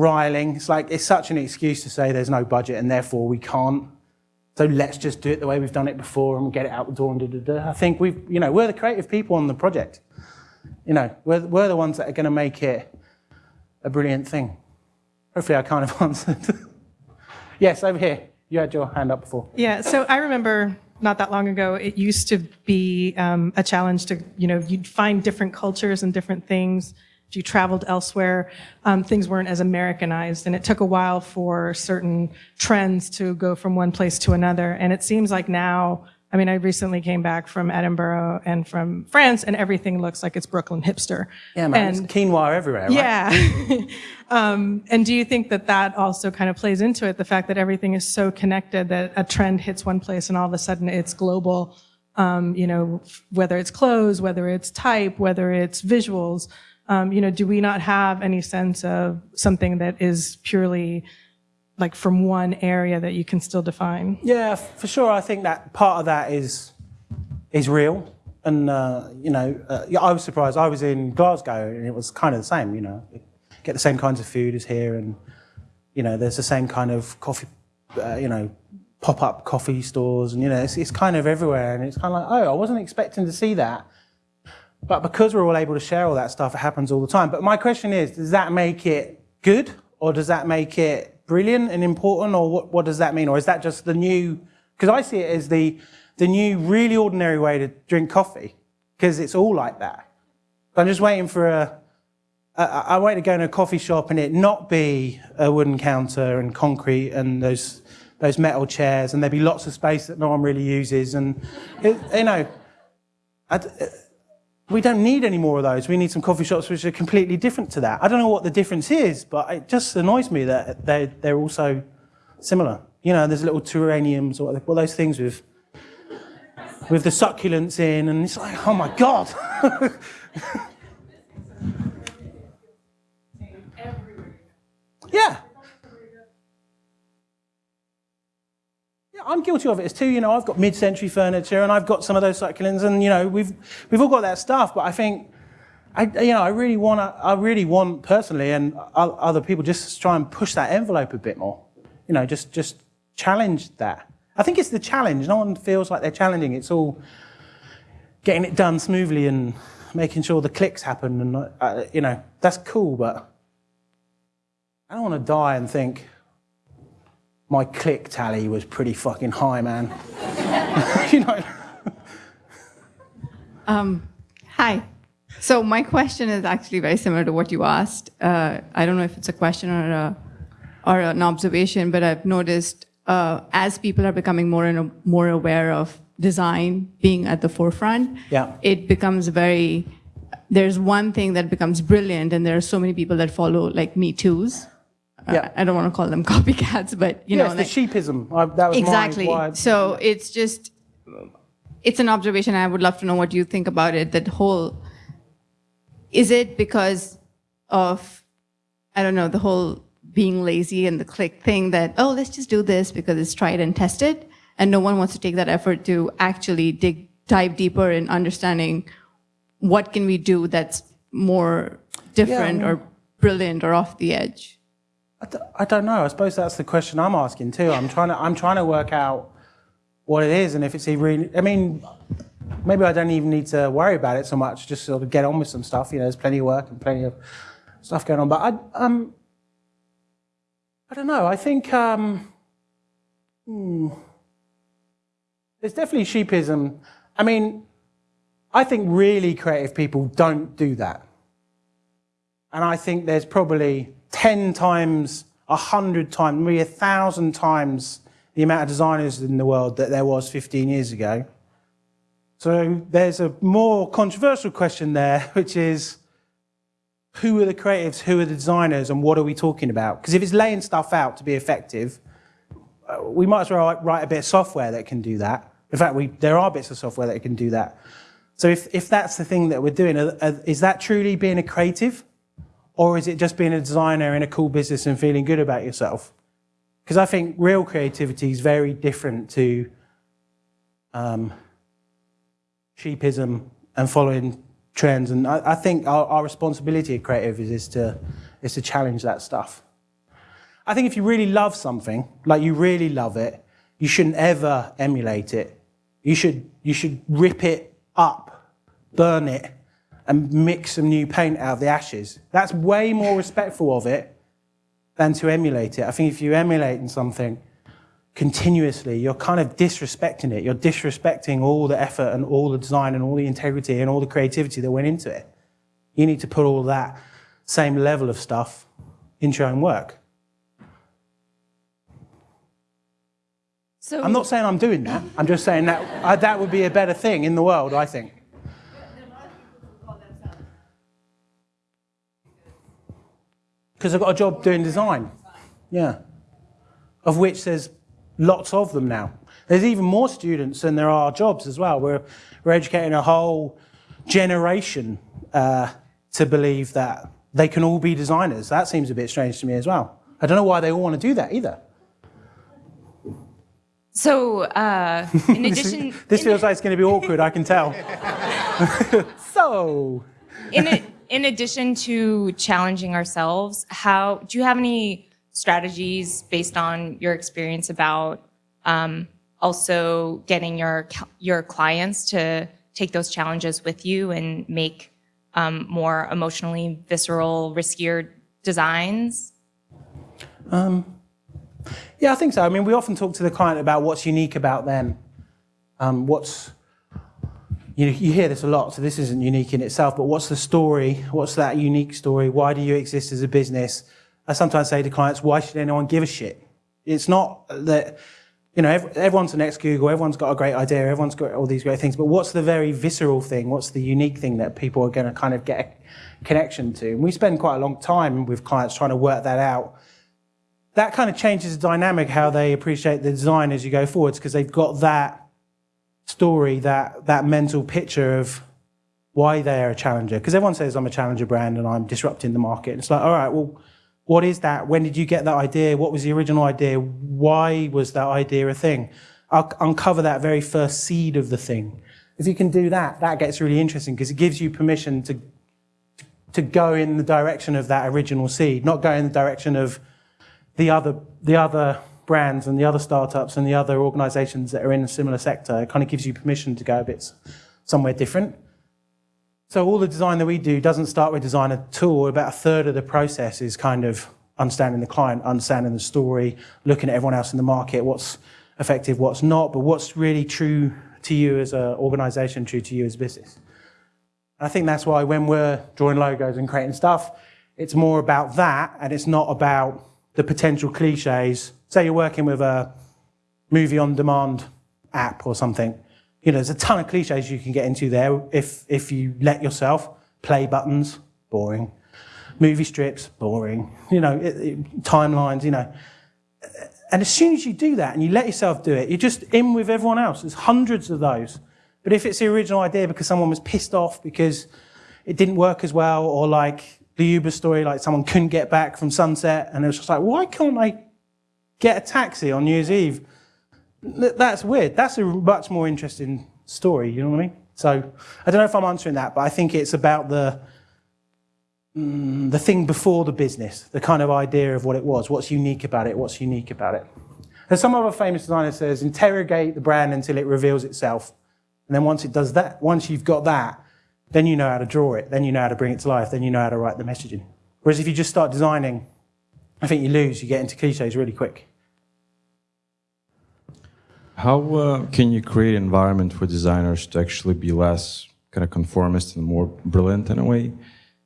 riling. It's like it's such an excuse to say there's no budget and therefore we can't. So let's just do it the way we've done it before and get it out the door and da da da. I think we've, you know, we're the creative people on the project. You know, we're, we're the ones that are going to make it a brilliant thing. Hopefully, I kind of answered. yes, over here. You had your hand up before.
Yeah, so I remember not that long ago, it used to be um, a challenge to, you know, you'd find different cultures and different things. If you traveled elsewhere, um, things weren't as Americanized, and it took a while for certain trends to go from one place to another. And it seems like now, I mean, I recently came back from Edinburgh and from France, and everything looks like it's Brooklyn hipster.
Yeah, man.
And-
quinoa everywhere, right?
yeah. um, and do you think that that also kind of plays into it? The fact that everything is so connected that a trend hits one place and all of a sudden it's global. Um, you know, whether it's clothes, whether it's type, whether it's visuals. Um, you know, do we not have any sense of something that is purely like from one area that you can still define?
Yeah, for sure. I think that part of that is is real, and uh, you know, uh, I was surprised. I was in Glasgow, and it was kind of the same. You know, get the same kinds of food as here, and you know, there's the same kind of coffee, uh, you know, pop up coffee stores, and you know, it's, it's kind of everywhere, and it's kind of like, oh, I wasn't expecting to see that. But because we're all able to share all that stuff, it happens all the time. But my question is, does that make it good, or does that make it brilliant and important, or what, what does that mean? Or is that just the new? Because I see it as the the new, really ordinary way to drink coffee, because it's all like that. I'm just waiting for a. I, I wait to go in a coffee shop and it not be a wooden counter and concrete and those those metal chairs, and there be lots of space that no one really uses, and it, you know. I we don't need any more of those. We need some coffee shops which are completely different to that. I don't know what the difference is, but it just annoys me that they're, they're also similar. You know, there's little terraniums or all those things with, with the succulents in, and it's like, oh my God. yeah. I'm guilty of it as too. You know, I've got mid-century furniture, and I've got some of those succulents, and you know, we've we've all got that stuff. But I think, I you know, I really want to, I really want personally, and other people just try and push that envelope a bit more. You know, just just challenge that. I think it's the challenge. No one feels like they're challenging. It's all getting it done smoothly and making sure the clicks happen, and uh, you know, that's cool. But I don't want to die and think my click tally was pretty fucking high, man. you know.
Hi. So my question is actually very similar to what you asked. Uh, I don't know if it's a question or a, or an observation, but I've noticed uh, as people are becoming more and more aware of design being at the forefront,
Yeah.
it becomes very. There's one thing that becomes brilliant, and there are so many people that follow like Me Too's.
Yeah.
I don't want to call them copycats, but you
yeah,
know, like-
the sheepism. I, that was
exactly.
My,
So it's just, it's an observation. I would love to know what you think about it. That whole, is it because of, I don't know, the whole being lazy and the click thing that, oh, let's just do this because it's tried and tested. And no one wants to take that effort to actually dig, dive deeper in understanding what can we do that's more different or brilliant or off the edge.
I don't know. I suppose that's the question I'm asking too. I'm trying to I'm trying to work out what it is and if it's even. I mean, maybe I don't even need to worry about it so much. Just sort of get on with some stuff. You know, there's plenty of work and plenty of stuff going on. But I um I don't know. I think um, hmm, there's definitely sheepism. I mean, I think really creative people don't do that. And I think there's probably 10 times, 100 times, maybe 1,000 times the amount of designers in the world that there was 15 years ago. So there's a more controversial question there, which is who are the creatives, who are the designers, and what are we talking about? Because if it's laying stuff out to be effective, uh, we might as well write- a bit of software that can do that. In fact, we, there are bits of software that can do that. So if, if that's the thing that we're doing, is that truly being a creative? Or is it just being a designer in a cool business and feeling good about yourself? Because I think real creativity is very different to um, sheepism and following trends. And I, I think our, our responsibility at creatives is, is to is to challenge that stuff. I think if you really love something, like you really love it, you shouldn't ever emulate it. You should you should rip it up, burn it, and mix some new paint out of the ashes. That's way more respectful of it than to emulate it. I think if you're emulating something continuously, you're kind of disrespecting it. You're disrespecting all the effort and all the design and all the integrity and all the creativity that went into it. You need to put all that same level of stuff into your own work.
So
I'm not saying I'm doing that. I'm just saying that uh, that would be a better thing in the world, I think. Because I've got a job doing design. Yeah. Of which there's lots of them now. There's even more students than there are jobs as well. We're, we're educating a whole generation uh, to believe that they can all be designers. That seems a bit strange to me as well. I don't know why they all want to do that either.
So, uh, in
This,
addition,
is- this
in,
feels like it's going to be awkward, I can tell. so,
in, in addition to challenging ourselves, how do you have any strategies based on your experience about um, also getting your your clients to take those challenges with you and make um, more emotionally visceral, riskier designs?
yeah, I think so. I mean, we often talk to the client about what's unique about them. Um, what's, you, you hear this a lot, so this isn't unique in itself, but what's the story? What's that unique story? Why do you exist as a business? I sometimes say to clients, why should anyone give a shit? It's not that, you know, everyone's an ex-Google, everyone's got a great idea, everyone's got all these great things, but what's the very visceral thing? What's the unique thing that people are going to kind of get a connection to? And we spend quite a long time with clients trying to work that out. That kind of changes the dynamic how they appreciate the design as you go forwards because they've got that story, that, that mental picture of why they're a challenger. Because everyone says I'm a challenger brand and I'm disrupting the market. And It's like, all right, well, what is that? When did you get that idea? What was the original idea? Why was that idea a thing? I'll uncover that very first seed of the thing. If you can do that, that gets really interesting because it gives you permission to, to go in the direction of that original seed, not go in the direction of the other, the other brands and the other startups and the other organizations that are in a similar sector. It kind of gives you permission to go a bit somewhere different. So all the design that we do doesn't start with design at all. About a third of the process is kind of understanding the client, understanding the story, looking at everyone else in the market, what's effective, what's not, but what's really true to you as an organization, true to you as a business. I think that's why when we're drawing logos and creating stuff, it's more about that and it's not about the potential cliches. Say you're working with a movie on demand app or something. You know, there's a ton of cliches you can get into there if, if you let yourself. Play buttons, boring. Movie strips, boring. You know, it, it, timelines, you know. And as soon as you do that and you let yourself do it, you're just in with everyone else. There's hundreds of those. But if it's the original idea because someone was pissed off because it didn't work as well, or like the Uber story, like someone couldn't get back from sunset, and it was just like, why can't I get a taxi on New Year's Eve? That's weird. That's a much more interesting story, you know what I mean? So I don't know if I'm answering that, but I think it's about the mm, the thing before the business, the kind of idea of what it was, what's unique about it, what's unique about it. There's some other famous designer says, interrogate the brand until it reveals itself. And then once it does that, once you've got that, then you know how to draw it, then you know how to bring it to life, then you know how to write the messaging. Whereas if you just start designing, I think you lose, you get into cliches really quick.
How uh, can you create an environment for designers to actually be less kind of conformist and more brilliant in a way?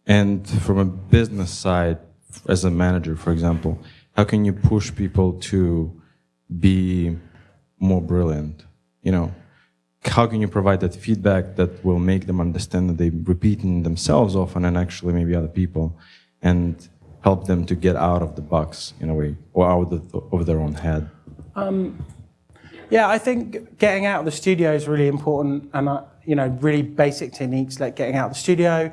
And from a business side, as a manager, for example, how can you push people to be more brilliant? You know, how can you provide that feedback that will make them understand that they're repeating themselves often and actually maybe other people, and help them to get out of the box in a way or out of, the, of their own head?
Yeah, I think getting out of the studio is really important, and uh, you know, really basic techniques like getting out of the studio.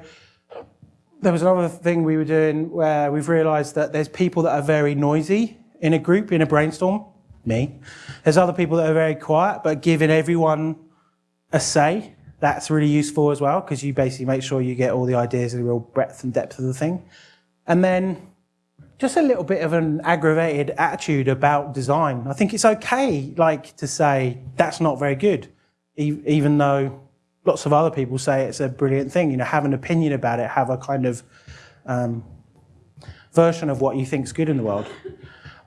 There was another thing we were doing where we've realised that there's people that are very noisy in a group in a brainstorm. Me. There's other people that are very quiet, but giving everyone a say That's really useful as well because you basically make sure you get all the ideas and the real breadth and depth of the thing. And then just a little bit of an aggravated attitude about design. I think it's okay, like, to say that's not very good, e- even though lots of other people say it's a brilliant thing. You know, have an opinion about it, have a kind of um, version of what you think's good in the world.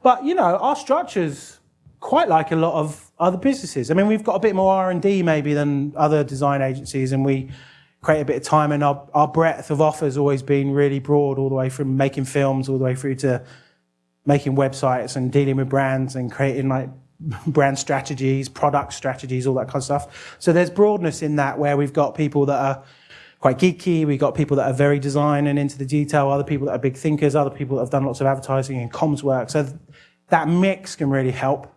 But you know, our structures quite like a lot of other businesses. I mean, we've got a bit more R and D maybe than other design agencies, and we create a bit of time. And our, our breadth of offers always been really broad, all the way from making films all the way through to making websites and dealing with brands and creating like brand strategies, product strategies, all that kind of stuff. So there's broadness in that where we've got people that are quite geeky, we've got people that are very design and into the detail, other people that are big thinkers, other people that have done lots of advertising and comms work. So th- that mix can really help,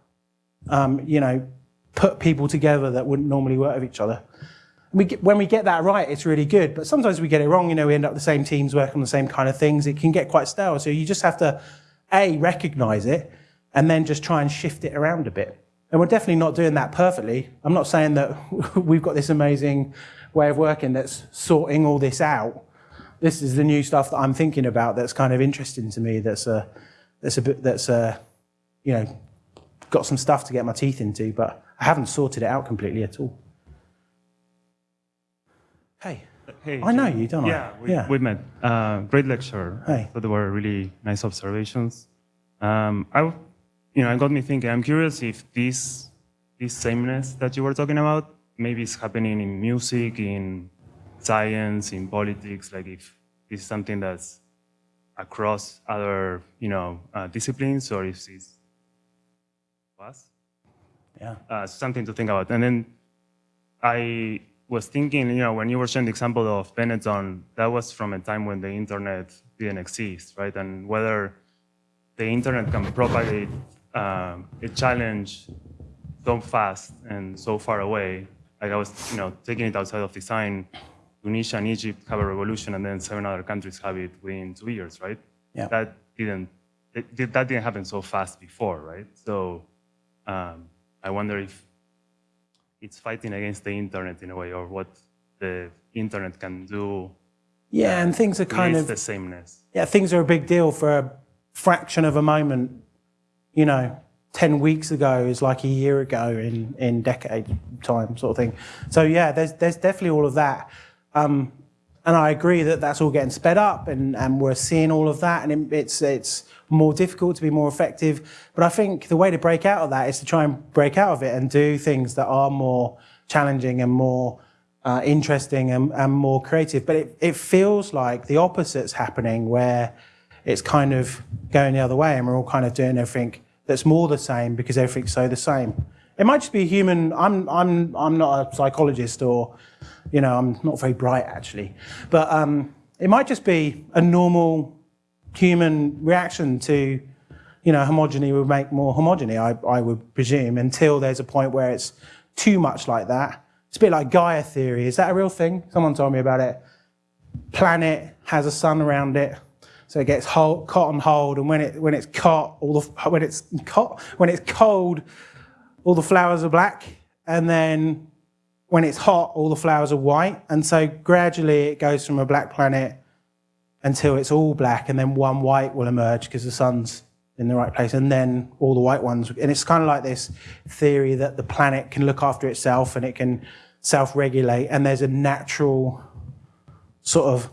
um, you know, put people together that wouldn't normally work with each other. We get, when we get that right, it's really good. But sometimes we get it wrong. You know, we end up the same teams working on the same kind of things. It can get quite stale. So you just have to, A, recognize it, and then just try and shift it around a bit. And we're definitely not doing that perfectly. I'm not saying that we've got this amazing way of working that's sorting all this out. This is the new stuff that I'm thinking about that's kind of interesting to me. That's a, that's a bit, that's a, you know, got some stuff to get my teeth into, but I haven't sorted it out completely at all. Hey,
Hey,
I know you, don't I?
yeah, We,
Yeah.
we met. Uh, great lecture.
Hey.
So they were really nice observations. Um, I, you know, it got me thinking. I'm curious if this, this sameness that you were talking about, maybe is happening in music, in science, in politics. Like if this is something that's across other, you know, uh, disciplines, or if it's
Yeah.
Uh, something to think about. And then I was thinking, you know, when you were sharing the example of Benetton, that was from a time when the internet didn't exist, right? And whether the internet can propagate um, a challenge so fast and so far away. Like I was, you know, taking it outside of design. Tunisia and Egypt have a revolution, and then seven other countries have it within two years, right?
Yeah.
That didn't it, that didn't happen so fast before, right? So um, I wonder if it's fighting against the internet in a way, or what the internet can do.
Yeah, and things are kind of
the sameness.
yeah, things are a big deal for a fraction of a moment. You know, 10 weeks ago is like a year ago in, in decade time, sort of thing. So, yeah, there's, there's definitely all of that. Um, and I agree that that's all getting sped up and, and we're seeing all of that and it, it's, it's more difficult to be more effective. But I think the way to break out of that is to try and break out of it and do things that are more challenging and more uh, interesting and, and more creative. But it, it feels like the opposite's happening where it's kind of going the other way and we're all kind of doing everything that's more the same because everything's so the same. It might just be human. I'm, I'm, I'm not a psychologist or, you know, I'm not very bright actually. But um, it might just be a normal human reaction to, you know, homogeny would make more homogeny, I, I would presume, until there's a point where it's too much like that. It's a bit like Gaia theory. Is that a real thing? Someone told me about it. Planet has a sun around it, so it gets hold, caught on hold, and when it when it's caught, all the when it's caught, when it's cold, all the flowers are black, and then when it's hot, all the flowers are white, and so gradually it goes from a black planet until it's all black, and then one white will emerge because the sun's in the right place, and then all the white ones. And it's kind of like this theory that the planet can look after itself and it can self-regulate, and there's a natural sort of.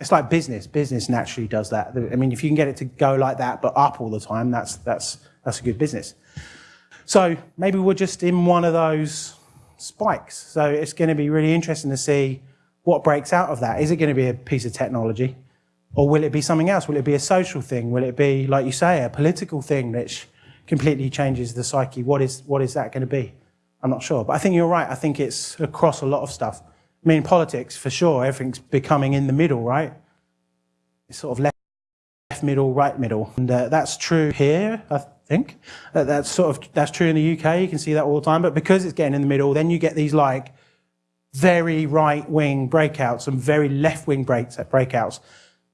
It's like business. Business naturally does that. I mean, if you can get it to go like that, but up all the time, that's that's that's a good business. So maybe we're just in one of those spikes. So it's going to be really interesting to see what breaks out of that. Is it going to be a piece of technology? Or will it be something else? Will it be a social thing? Will it be, like you say, a political thing that completely changes the psyche? What is, what is that going to be? I'm not sure. But I think you're right. I think it's across a lot of stuff. I mean, politics, for sure, everything's becoming in the middle, right? It's sort of left, left middle, right middle. And uh, that's true here, I think. Uh, that's sort of, that's true in the UK. You can see that all the time. But because it's getting in the middle, then you get these like very right wing breakouts and very left wing breaks, breakouts.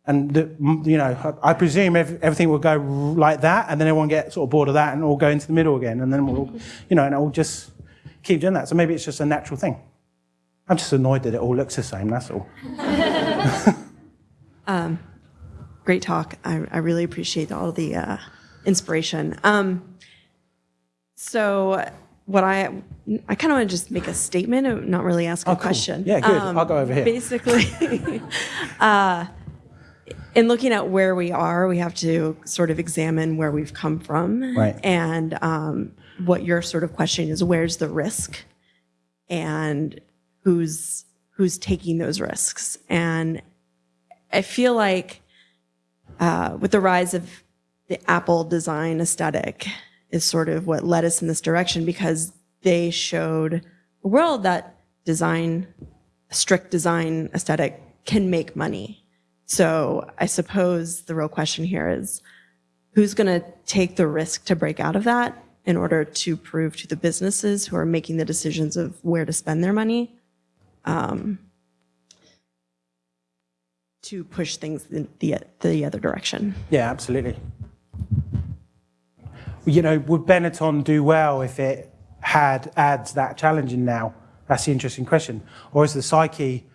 And, the, you know, I presume every, everything will go like that, and then everyone get sort of bored of that and all go into the middle again. And then we'll, you know, and it'll just keep doing that. So maybe it's just a natural thing. I'm just annoyed that it all looks the same, that's all.
Great talk. I, I really appreciate all the uh, inspiration. Um, so, what I I kind of want to just make a statement, and not really ask a
Oh, cool.
question. Um,
Yeah, good. I'll go over here.
Basically, uh, in looking at where we are, we have to sort of examine where we've come from,
Right.
and um, what your sort of question is: where's the risk, and who's who's taking those risks, and I feel like uh, with the rise of the Apple design aesthetic is sort of what led us in this direction because they showed a world that design, strict design aesthetic can make money. So I suppose the real question here is who's going to take the risk to break out of that in order to prove to the businesses who are making the decisions of where to spend their money um, to push things in the, the other direction.
Yeah, absolutely. You know, would Benetton do well if it had ads that challenging now? That's the interesting question. Or is the psyche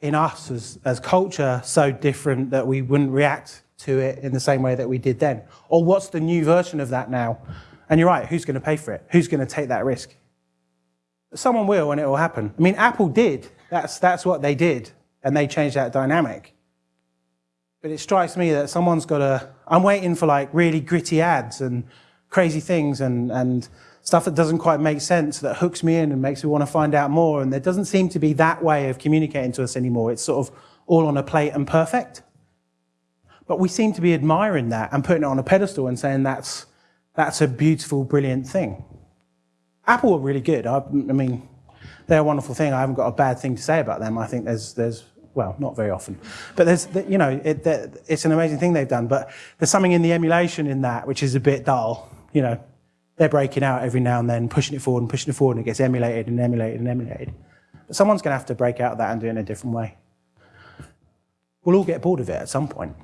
in us as, as culture so different that we wouldn't react to it in the same way that we did then? Or what's the new version of that now? And you're right, who's going to pay for it? Who's going to take that risk? Someone will, and it will happen. I mean, Apple did. That's, that's what they did, and they changed that dynamic. But it strikes me that someone's got to. I'm waiting for like really gritty ads and crazy things and, and stuff that doesn't quite make sense that hooks me in and makes me want to find out more. And there doesn't seem to be that way of communicating to us anymore. It's sort of all on a plate and perfect. But we seem to be admiring that and putting it on a pedestal and saying that's, that's a beautiful, brilliant thing. Apple are really good. I, I mean, they're a wonderful thing. I haven't got a bad thing to say about them. I think there's, there's well, not very often, but there's, you know, it, it's an amazing thing they've done. But there's something in the emulation in that which is a bit dull. You know, they're breaking out every now and then, pushing it forward and pushing it forward, and it gets emulated and emulated and emulated. But someone's going to have to break out of that and do it in a different way. We'll all get bored of it at some point.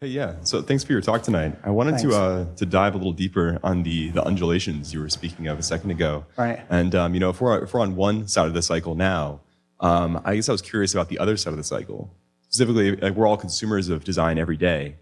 Hey, yeah. So thanks for your talk tonight. I wanted
Thanks.
to uh, to dive a little deeper on the the undulations you were speaking of a second ago.
Right.
And um, you know, if we're if we're on one side of the cycle now, um, I guess I was curious about the other side of the cycle. Specifically, like we're all consumers of design every day,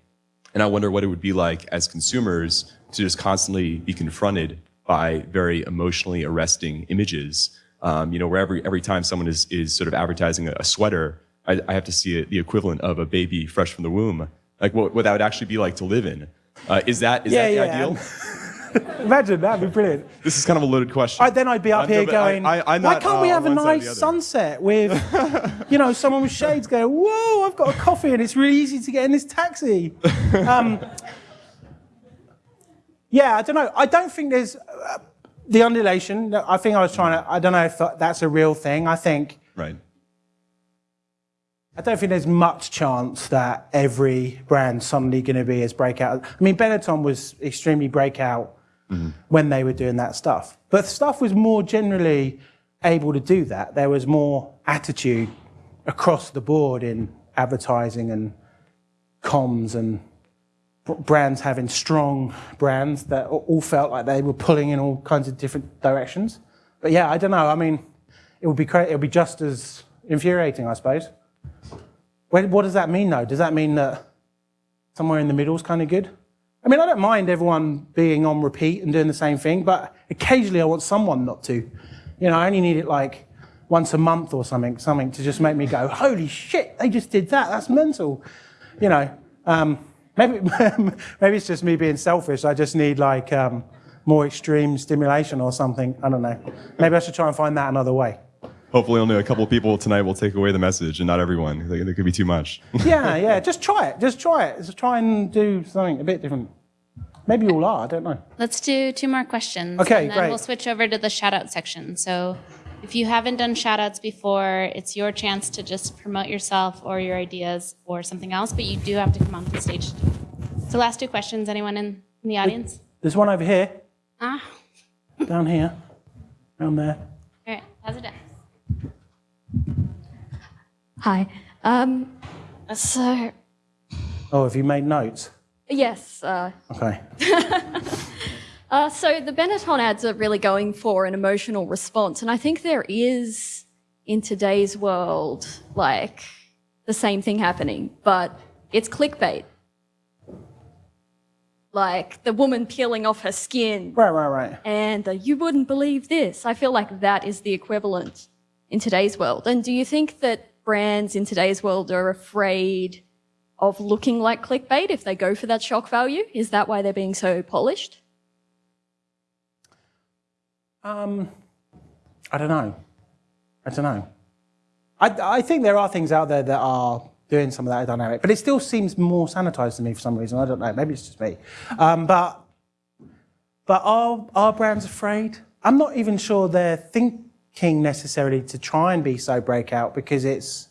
and I wonder what it would be like as consumers to just constantly be confronted by very emotionally arresting images. Um, you know, where every every time someone is is sort of advertising a, a sweater, I, I have to see it, the equivalent of a baby fresh from the womb. Like what, what that would actually be like to live in. Uh, is that is
Yeah,
that the
yeah.
ideal?
Imagine that'd be brilliant.
This is kind of a loaded question.
I, then I'd be up
I'm-
here
no, I-
going,
I- I'm
why can't we
uh,
have a
on
nice sunset with, you know, someone with shades going, whoa, I've got a coffee and it's really easy to get in this taxi. Um, yeah, I don't know. I don't think there's uh, the undulation. I think I was trying to, I don't know if that's a real thing. I think,
Right.
I don't think there's much chance that every brand suddenly going to be as breakout. I mean, Benetton was extremely breakout Mm-hmm. when they were doing that stuff. But stuff was more generally able to do that. There was more attitude across the board in advertising and comms and brands having strong brands that all felt like they were pulling in all kinds of different directions. But yeah, I don't know. I mean, it would be it would be just as infuriating, I suppose. What does that mean, though? Does that mean that somewhere in the middle is kind of good? I mean, I don't mind everyone being on repeat and doing the same thing, but occasionally I want someone not to. You know, I only need it like once a month or something, something to just make me go, "Holy shit! They just did that. That's mental." You know, um, maybe maybe it's just me being selfish. I just need like um, more extreme stimulation or something. I don't know. Maybe I should try and find that another way.
Hopefully, only a couple of people tonight will take away the message, and not everyone. There there could be too much.
yeah, yeah. Just try it. Just try it. Just try and do something a bit different. Maybe you all are. I don't know.
Let's do two more questions.
Okay,
and then
great.
we'll switch over to the shout out section. So if you haven't done shout outs before, it's your chance to just promote yourself or your ideas or something else, but you do have to come onto the stage. to do it. So last two questions, anyone in, in the audience?
There's one over here,
Ah,
down here, down there.
all right, how's it done?
Hi. Um, so,
Oh, have you made notes?
yes, uh,
Okay.
Uh, so the Benetton ads are really going for an emotional response, and I think there is in today's world like the same thing happening, but it's clickbait. Like the woman peeling off her skin.
Right, right, right.
And the, you wouldn't believe this. I feel like that is the equivalent in today's world. And do you think that brands in today's world are afraid of looking like clickbait if they go for that shock value? Is that why they're being so polished?
Um, I don't know. I don't know. I, I think there are things out there that are doing some of that dynamic, but it still seems more sanitized to me for some reason. I don't know. Maybe it's just me. Um, but but are are brands afraid? I'm not even sure they're thinking necessarily to try and be so breakout because it's.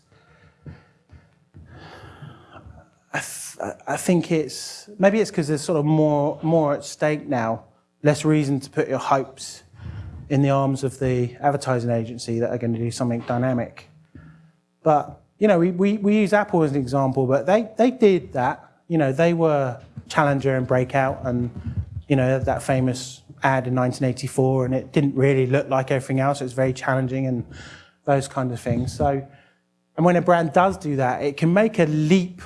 I, th- I think it's maybe it's because there's sort of more more at stake now, less reason to put your hopes in the arms of the advertising agency that are going to do something dynamic. But you know, we, we, we use Apple as an example, but they, they did that. You know, they were Challenger and Breakout and, you know, that famous in 1984, and it didn't really look like everything else. It was very challenging and those kind of things. So, and when a brand does do that, it can make a leap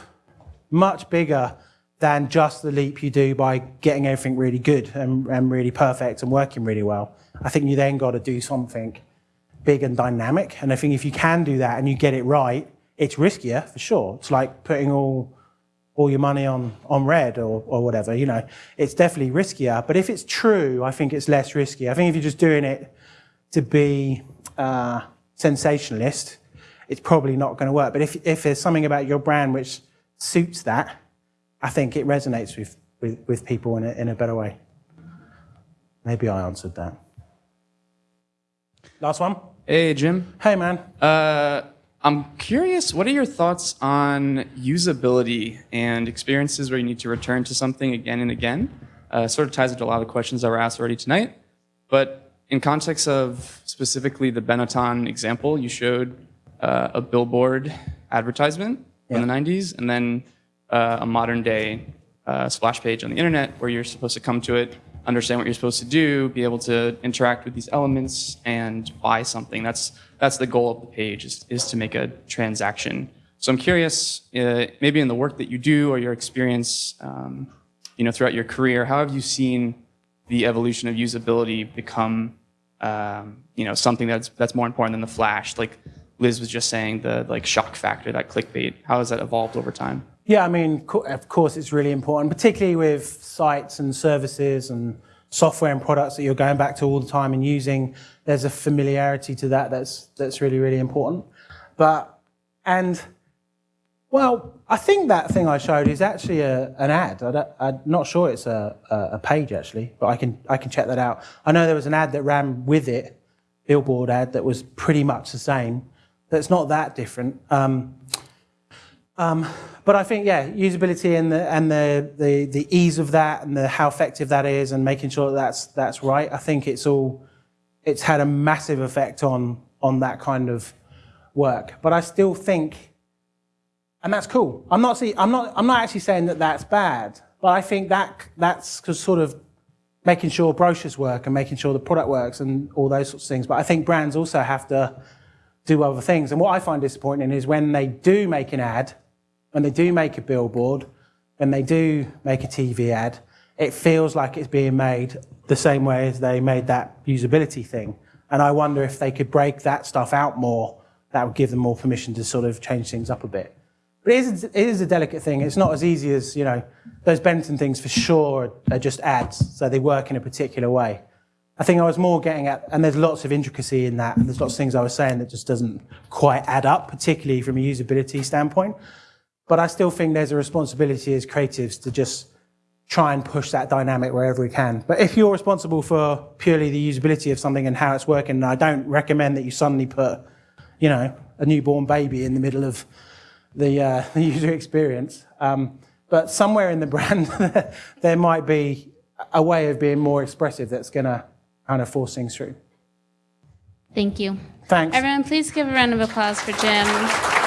much bigger than just the leap you do by getting everything really good and, and really perfect and working really well. I think you then got to do something big and dynamic. And I think if you can do that and you get it right, it's riskier for sure. It's like putting all all your money on on red or, or whatever. You know, it's definitely riskier. But if it's true, I think it's less risky. I think if you're just doing it to be uh, sensationalist, it's probably not going to work. But if if there's something about your brand which suits that, I think it resonates with with, with people in a, in a better way. Maybe I answered that. Last one.
Hey, Jim.
Hey, man.
Uh, I'm curious, what are your thoughts on usability and experiences where you need to return to something again and again? Uh, sort of ties into a lot of questions that were asked already tonight. But in context of specifically the Benetton example, you showed uh, a billboard advertisement
Yeah.
from the 90s and then uh, a modern day uh, splash page on the internet where you're supposed to come to it, understand what you're supposed to do, be able to interact with these elements and buy something. That's that's the goal of the page is, is to make a transaction. So I'm curious, uh, maybe in the work that you do or your experience, um, you know, throughout your career, how have you seen the evolution of usability become, um, you know, something that's that's more important than the flash? Like Liz was just saying, the like shock factor, that clickbait. How has that evolved over time?
Yeah, I mean, of course, it's really important, particularly with sites and services and software and products that you're going back to all the time and using. There's a familiarity to that that's that's really really important. But and well, I think that thing I showed is actually a, an ad. I I'm not sure it's a, a, a page actually, but I can I can check that out. I know there was an ad that ran with it, billboard ad that was pretty much the same. That's not that different. Um, um, but I think, yeah, usability and the and the, the the ease of that and the how effective that is and making sure that that's that's right. I think it's all it's had a massive effect on on that kind of work. But I still think, and that's cool. I'm not see, I'm not I'm not actually saying that that's bad. But I think that that's sort of making sure brochures work and making sure the product works and all those sorts of things. But I think brands also have to do other things. And what I find disappointing is when they do make an ad, when they do make a billboard, when they do make a TV ad, it feels like it's being made the same way as they made that usability thing. And I wonder if they could break that stuff out more, that would give them more permission to sort of change things up a bit. But it is, it is a delicate thing. It's not as easy as, you know, those Benetton things for sure are just ads, so they work in a particular way. I think I was more getting at, and there's lots of intricacy in that, and there's lots of things I was saying that just doesn't quite add up, particularly from a usability standpoint. But I still think there's a responsibility as creatives to just try and push that dynamic wherever we can. But if you're responsible for purely the usability of something and how it's working, I don't recommend that you suddenly put, you know, a newborn baby in the middle of the, uh, the user experience. Um, but somewhere in the brand, there might be a way of being more expressive that's going to kind of force things through.
Thank you.
Thanks.
Everyone, please give a round of applause for Jim.